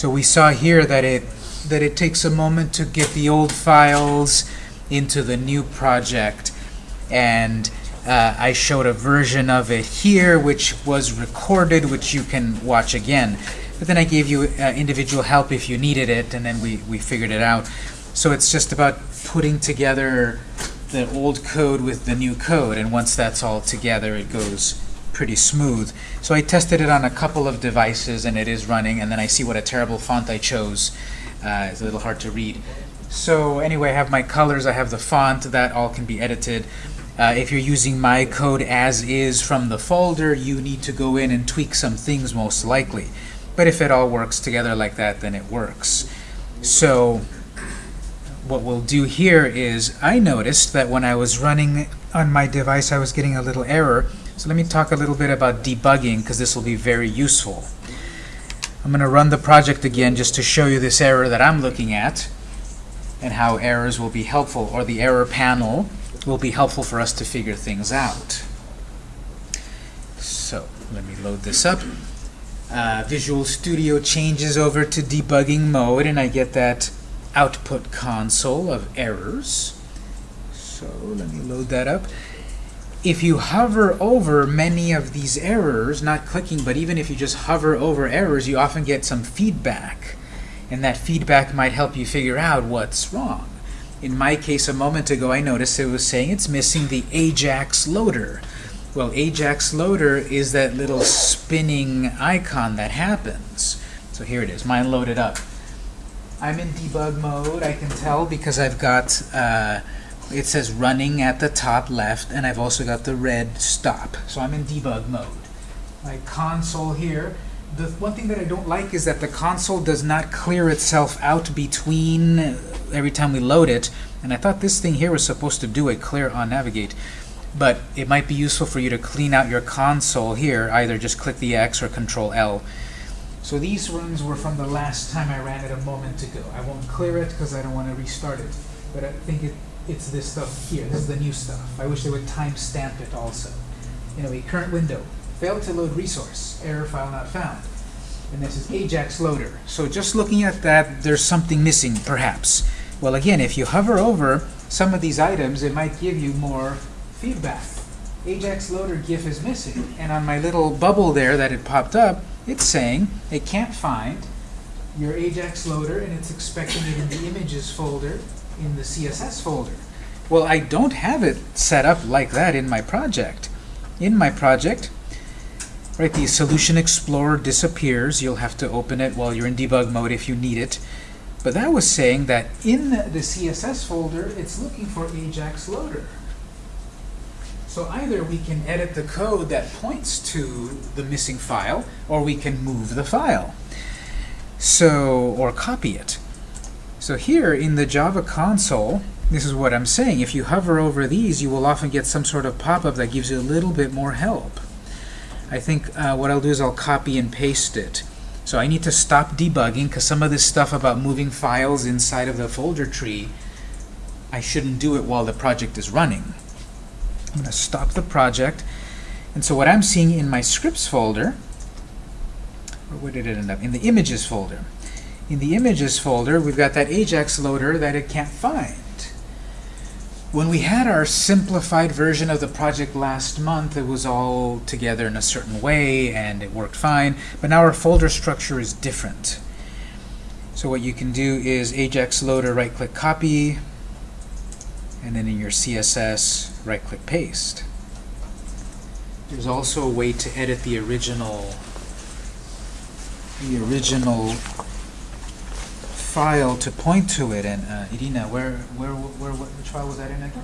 So we saw here that it that it takes a moment to get the old files into the new project. And uh, I showed a version of it here which was recorded which you can watch again. But then I gave you uh, individual help if you needed it and then we, we figured it out. So it's just about putting together the old code with the new code and once that's all together it goes pretty smooth so I tested it on a couple of devices and it is running and then I see what a terrible font I chose uh, it's a little hard to read so anyway I have my colors I have the font that all can be edited uh, if you're using my code as is from the folder, you need to go in and tweak some things most likely. But if it all works together like that, then it works. So what we'll do here is I noticed that when I was running on my device, I was getting a little error. So let me talk a little bit about debugging because this will be very useful. I'm going to run the project again just to show you this error that I'm looking at and how errors will be helpful, or the error panel will be helpful for us to figure things out. So let me load this up. Uh, Visual Studio changes over to debugging mode, and I get that output console of errors. So let me load that up. If you hover over many of these errors, not clicking, but even if you just hover over errors, you often get some feedback. And that feedback might help you figure out what's wrong. In my case, a moment ago, I noticed it was saying it's missing the Ajax loader. Well, Ajax loader is that little spinning icon that happens. So here it is, mine loaded up. I'm in debug mode, I can tell because I've got, uh, it says running at the top left, and I've also got the red stop. So I'm in debug mode. My console here, the one thing that I don't like is that the console does not clear itself out between uh, every time we load it. And I thought this thing here was supposed to do a clear on navigate. But it might be useful for you to clean out your console here. Either just click the X or Control L. So these runs were from the last time I ran it a moment ago. I won't clear it because I don't want to restart it. But I think it, it's this stuff here. This is the new stuff. I wish they would timestamp it also. Anyway, current window. Failed to load resource. Error file not found. And this is Ajax loader. So just looking at that, there's something missing, perhaps. Well, again, if you hover over some of these items, it might give you more feedback. Ajax loader GIF is missing. And on my little bubble there that it popped up, it's saying it can't find your Ajax loader, and it's expecting it in the images folder in the CSS folder. Well, I don't have it set up like that in my project. In my project, right, the Solution Explorer disappears. You'll have to open it while you're in debug mode if you need it. But that was saying that in the CSS folder, it's looking for Ajax loader. So either we can edit the code that points to the missing file, or we can move the file. So, or copy it. So here in the Java console, this is what I'm saying. If you hover over these, you will often get some sort of pop-up that gives you a little bit more help. I think uh, what I'll do is I'll copy and paste it. So I need to stop debugging because some of this stuff about moving files inside of the folder tree, I shouldn't do it while the project is running. I'm going to stop the project. And so what I'm seeing in my scripts folder, or where did it end up? In the images folder. In the images folder, we've got that Ajax loader that it can't find. When we had our simplified version of the project last month, it was all together in a certain way and it worked fine. But now our folder structure is different. So what you can do is Ajax loader right-click copy, and then in your CSS right-click paste. There's also a way to edit the original the original file to point to it. And uh, Irina, where, where, where, which file was that in again?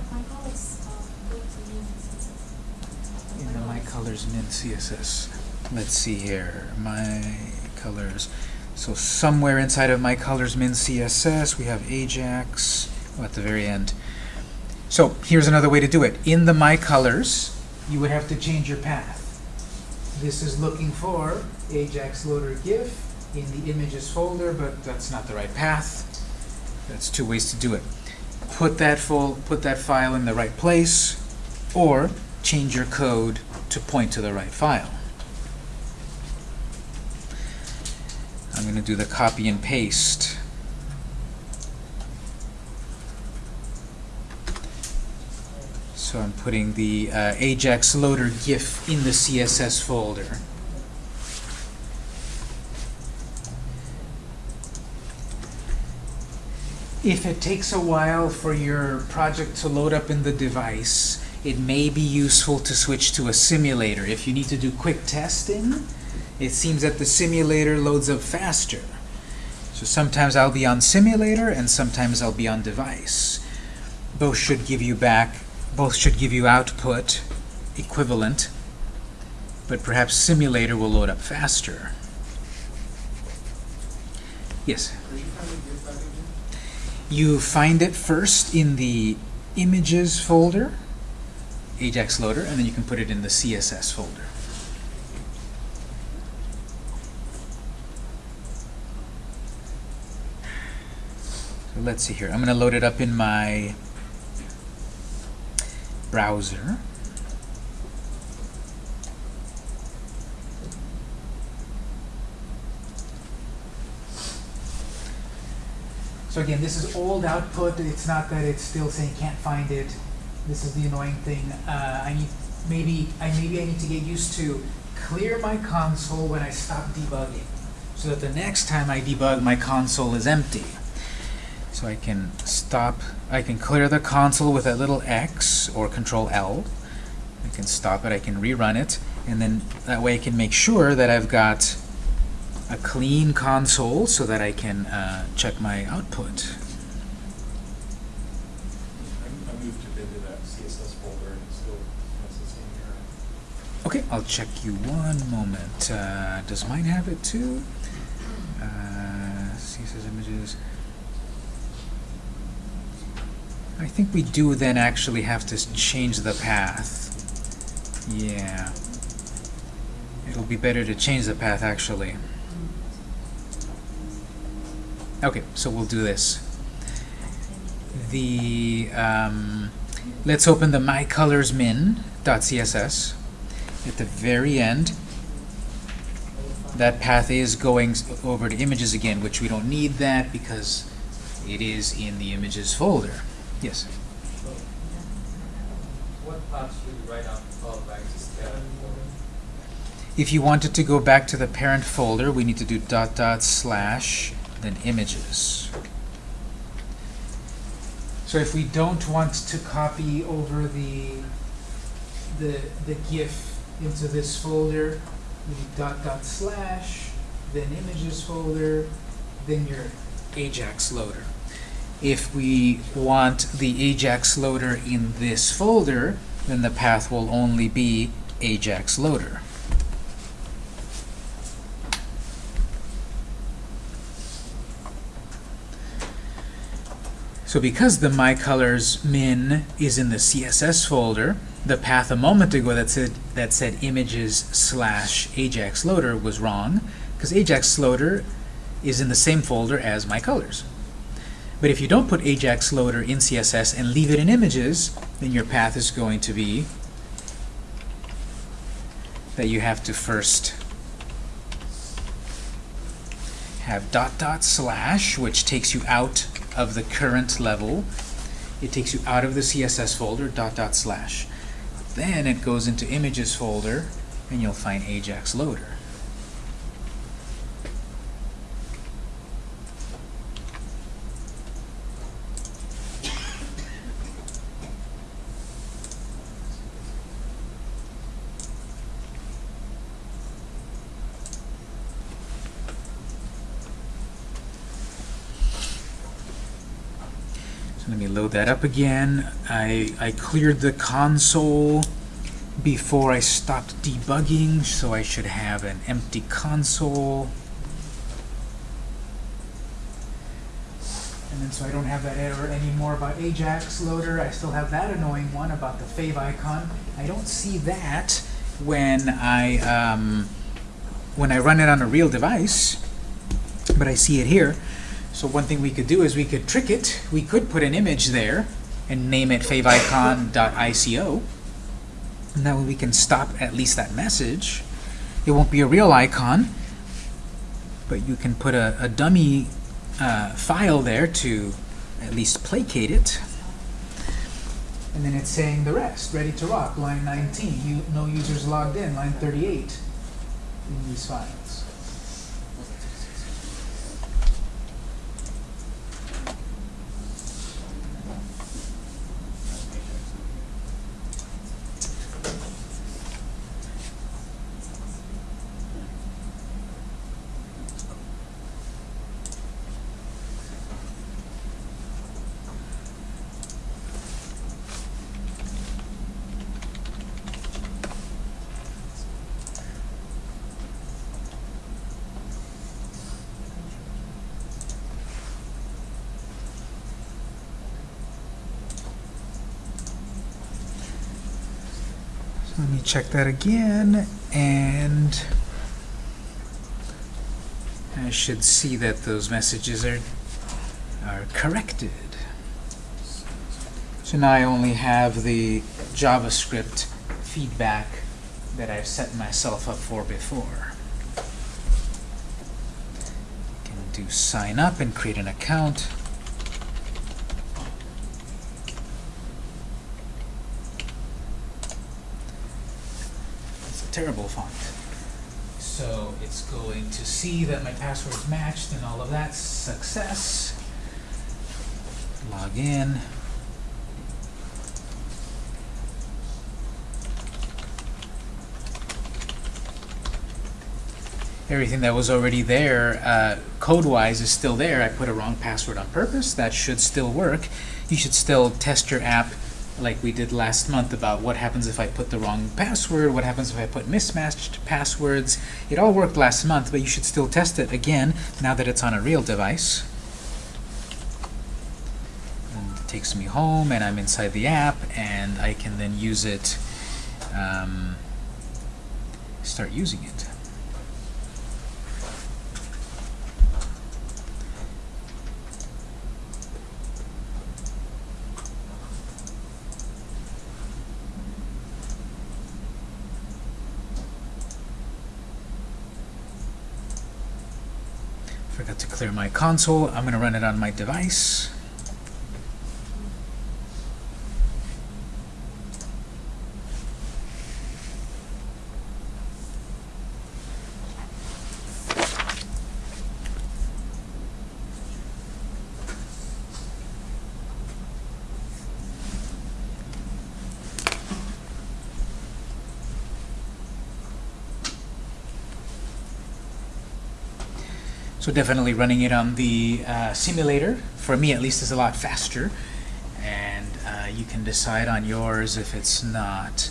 In the My Colors Min CSS. Let's see here. My Colors. So somewhere inside of My Colors Min CSS, we have Ajax oh, at the very end. So here's another way to do it. In the My Colors, you would have to change your path. This is looking for Ajax Loader GIF in the images folder, but that's not the right path. That's two ways to do it. Put that, full, put that file in the right place, or change your code to point to the right file. I'm going to do the copy and paste. So I'm putting the uh, Ajax loader GIF in the CSS folder. If it takes a while for your project to load up in the device, it may be useful to switch to a simulator. If you need to do quick testing, it seems that the simulator loads up faster. So sometimes I'll be on simulator and sometimes I'll be on device. Both should give you back, both should give you output equivalent, but perhaps simulator will load up faster. Yes? You find it first in the images folder, Ajax loader, and then you can put it in the CSS folder. So let's see here. I'm going to load it up in my browser. So again, this is old output. It's not that it's still saying can't find it. This is the annoying thing. Uh, I need maybe I maybe I need to get used to clear my console when I stop debugging, so that the next time I debug, my console is empty. So I can stop. I can clear the console with a little X or Control L. I can stop it. I can rerun it, and then that way I can make sure that I've got a clean console so that I can uh, check my output. Okay, I'll check you one moment. Uh, does mine have it too? Uh, CSS images. I think we do then actually have to change the path. Yeah. It'll be better to change the path actually. Okay, so we'll do this. The um, let's open the mycolorsmin.css. At the very end, that path is going over to images again, which we don't need that because it is in the images folder. Yes. So, what path should we write out fall back to scatter folder? If you wanted to go back to the parent folder, we need to do dot dot slash then images. So if we don't want to copy over the the the GIF into this folder, we do dot dot slash, then images folder, then your Ajax loader. If we want the Ajax loader in this folder, then the path will only be Ajax loader. So because the mycolors min is in the CSS folder, the path a moment ago that said that said images slash Ajax loader was wrong, because Ajax loader is in the same folder as mycolors. But if you don't put Ajax loader in CSS and leave it in images, then your path is going to be that you have to first have dot dot slash, which takes you out of the current level. It takes you out of the CSS folder, dot dot slash. Then it goes into images folder, and you'll find Ajax loader. Load that up again. I, I cleared the console before I stopped debugging, so I should have an empty console. And then so I don't have that error anymore about Ajax loader. I still have that annoying one about the favicon. I don't see that when I um, when I run it on a real device, but I see it here. So one thing we could do is we could trick it. We could put an image there and name it favicon.ico. And that way we can stop at least that message. It won't be a real icon, but you can put a, a dummy uh, file there to at least placate it. And then it's saying the rest, ready to rock, line 19, you, no users logged in, line 38 in these files. Let me check that again, and I should see that those messages are are corrected. So now I only have the JavaScript feedback that I've set myself up for before. Can do sign up and create an account. Terrible font. So it's going to see that my password's matched and all of that. Success. Log in. Everything that was already there, uh, code-wise, is still there. I put a wrong password on purpose. That should still work. You should still test your app like we did last month about what happens if I put the wrong password, what happens if I put mismatched passwords. It all worked last month, but you should still test it again now that it's on a real device. And it takes me home, and I'm inside the app, and I can then use it, um, start using it. Forgot to clear my console. I'm going to run it on my device. So definitely running it on the uh, simulator, for me at least, is a lot faster. And uh, you can decide on yours if it's not.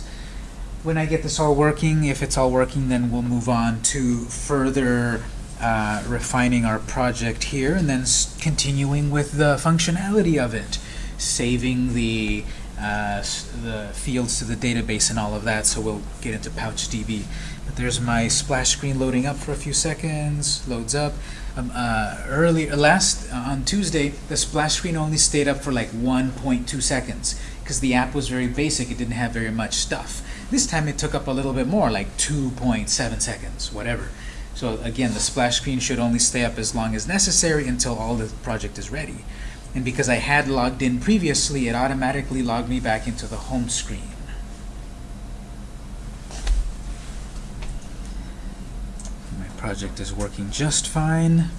When I get this all working, if it's all working, then we'll move on to further uh, refining our project here and then continuing with the functionality of it. Saving the, uh, the fields to the database and all of that, so we'll get into PouchDB. But there's my splash screen loading up for a few seconds, loads up. Um, uh, early, uh, last, uh, on Tuesday, the splash screen only stayed up for like 1.2 seconds because the app was very basic, it didn't have very much stuff. This time it took up a little bit more, like 2.7 seconds, whatever. So again, the splash screen should only stay up as long as necessary until all the project is ready. And because I had logged in previously, it automatically logged me back into the home screen. My project is working just fine.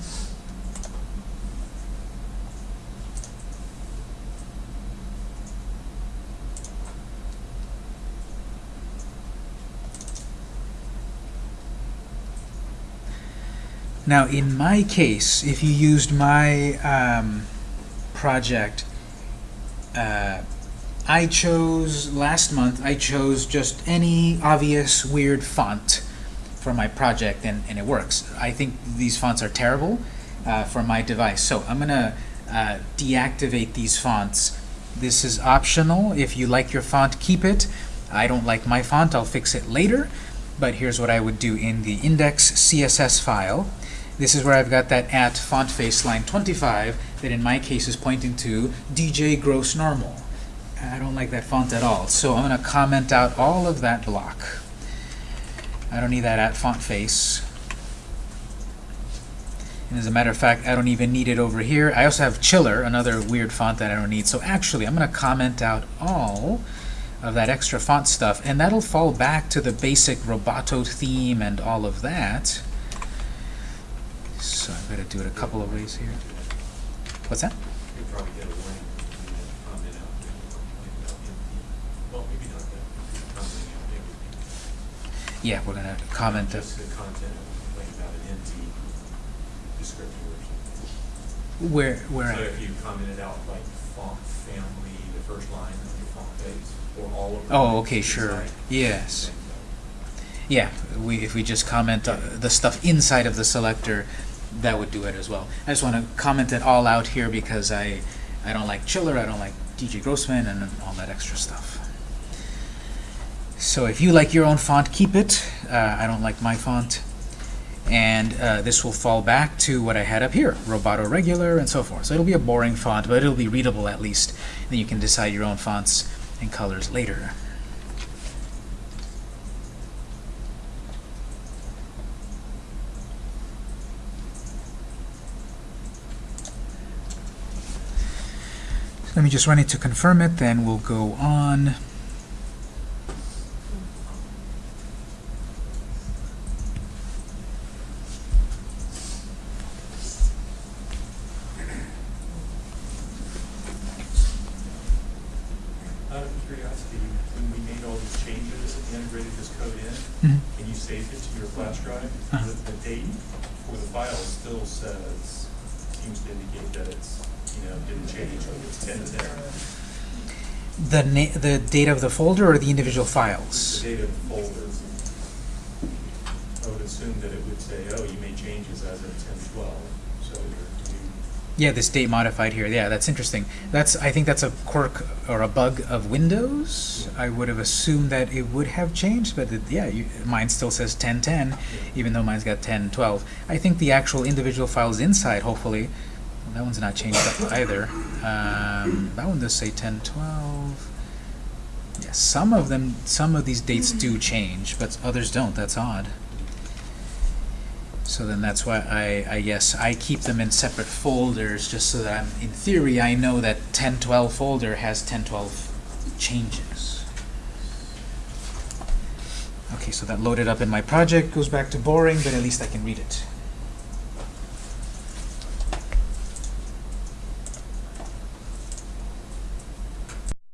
Now, in my case, if you used my um, project, uh, I chose, last month, I chose just any obvious weird font for my project, and, and it works. I think these fonts are terrible uh, for my device, so I'm going to uh, deactivate these fonts. This is optional. If you like your font, keep it. I don't like my font. I'll fix it later. But here's what I would do in the index CSS file. This is where I've got that at font face line 25 that in my case is pointing to DJ Gross Normal. I don't like that font at all. So I'm going to comment out all of that block. I don't need that at font face. And as a matter of fact, I don't even need it over here. I also have Chiller, another weird font that I don't need. So actually, I'm going to comment out all of that extra font stuff, and that'll fall back to the basic Roboto theme and all of that. So I've got to do it a couple of ways here. What's that? You'll probably get a warning when you comment out, like about empty. Well, maybe not that, commenting out everything. Yeah, we're going to comment. The content, like about an empty descriptor or something. Where, where? So if you commented out like font family, the first line of your font face, or all of. Oh, okay, sure. Yes. Yeah, we, if we just comment uh, the stuff inside of the selector, that would do it as well. I just want to comment it all out here because I, I don't like Chiller, I don't like DJ Grossman, and all that extra stuff. So if you like your own font, keep it. Uh, I don't like my font. And uh, this will fall back to what I had up here, Roboto Regular and so forth. So it'll be a boring font, but it'll be readable at least. Then you can decide your own fonts and colors later. Let me just run it to confirm it, then we'll go on. Out of curiosity, when we made all these changes and integrated this code in, Mhm. and you saved it to your flash drive, Uh-huh. the, the date for the file still says, seems to indicate that it's, you know, didn't change, ten to ten. The na the date of the folder or the individual The files? date of the folder. I would assume that it would say, oh, you made changes as of ten twelve, so Yeah, this date modified here. Yeah, that's interesting. That's I think that's a quirk or a bug of Windows. I would have assumed that it would have changed, but it, yeah, you, mine still says 1010, even though mine's got 1012. I think the actual individual files inside, hopefully, well, that one's not changed up either. Um, that one does say 10, 12. Yeah, some of them, some of these dates do change, but others don't. That's odd. So then that's why I, I guess I keep them in separate folders just so that I'm, in theory, I know that 1012 folder has 1012 changes. Okay, so that loaded up in my project, goes back to boring, but at least I can read it.